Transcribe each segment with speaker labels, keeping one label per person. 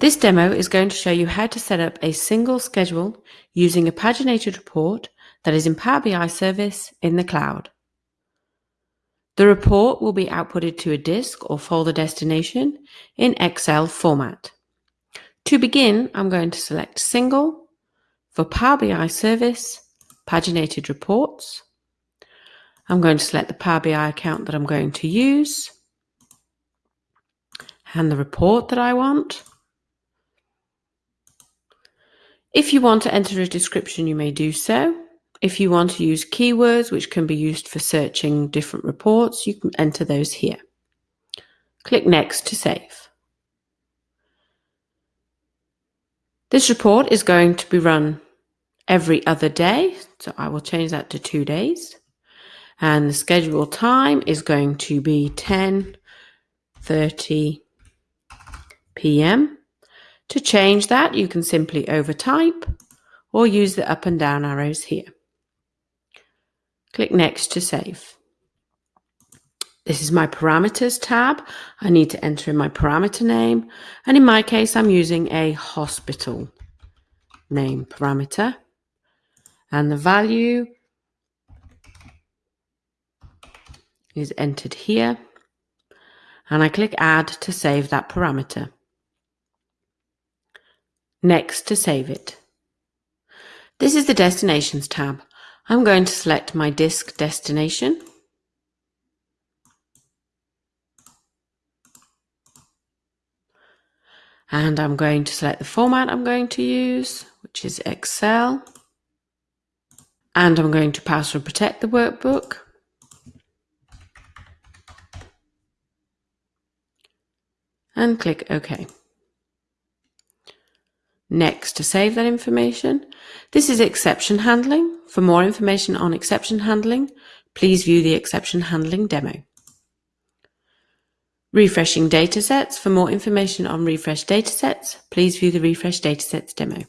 Speaker 1: This demo is going to show you how to set up a single schedule using a paginated report that is in Power BI service in the cloud. The report will be outputted to a disk or folder destination in Excel format. To begin, I'm going to select Single for Power BI Service, Paginated Reports. I'm going to select the Power BI account that I'm going to use and the report that I want. If you want to enter a description, you may do so. If you want to use keywords, which can be used for searching different reports, you can enter those here. Click Next to save. This report is going to be run every other day, so I will change that to two days. And the scheduled time is going to be 10.30 p.m. To change that, you can simply overtype or use the up and down arrows here. Click Next to save. This is my parameters tab. I need to enter in my parameter name. And in my case, I'm using a hospital name parameter. And the value is entered here. And I click Add to save that parameter. Next to save it. This is the Destinations tab. I'm going to select my disk destination. And I'm going to select the format I'm going to use, which is Excel. And I'm going to password protect the workbook. And click OK. Next, to save that information. This is exception handling. For more information on exception handling, please view the exception handling demo. Refreshing datasets. For more information on refresh datasets, please view the refresh datasets demo.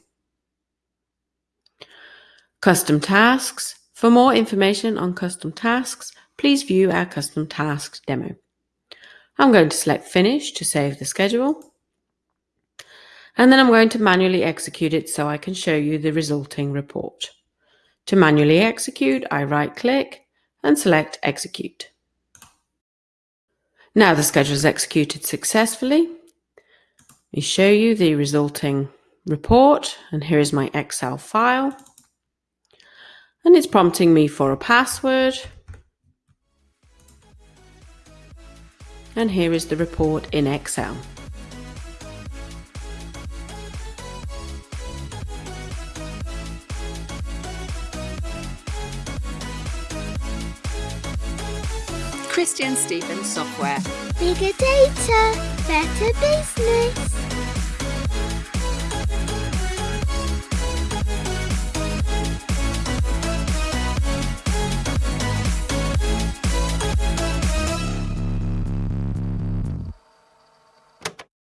Speaker 1: Custom tasks. For more information on custom tasks, please view our custom tasks demo. I'm going to select finish to save the schedule. And then I'm going to manually execute it so I can show you the resulting report. To manually execute, I right click and select execute. Now the schedule is executed successfully. Let me show you the resulting report and here is my Excel file. And it's prompting me for a password. And here is the report in Excel.
Speaker 2: ChristianSteven Software.
Speaker 3: Bigger data, better business.